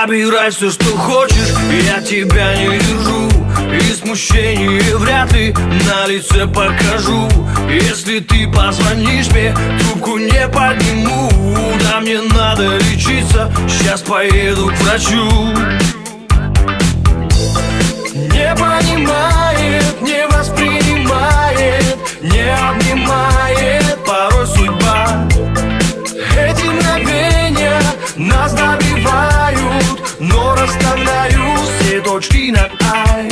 Забирай все, что хочешь, я тебя не держу И смущение вряд ли на лице покажу. Если ты позвонишь мне, трубку не подниму. Да мне надо лечиться, сейчас поеду к врачу. Не понимает, не воспринимает, не обнимает Порой судьба. Эти мгновения нас добивают Но расставляю все точки над «ай»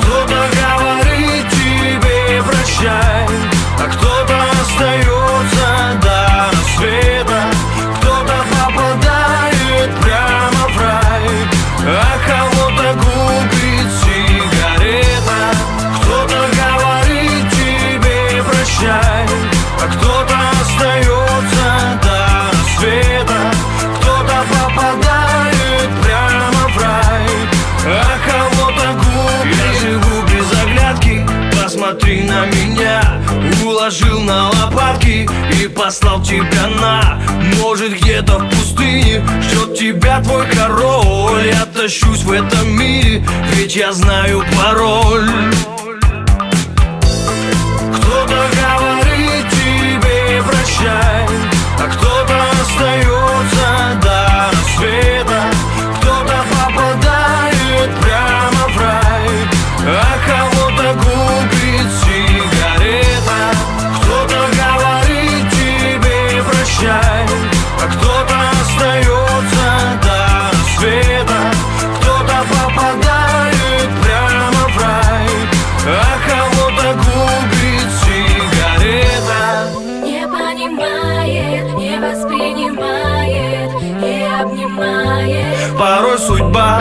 Кто-то Уложил на лопатки И послал тебя на Может где-то в пустыне Ждет тебя твой король Я тащусь в этом мире Ведь я знаю пароль обнимает. Порой судьба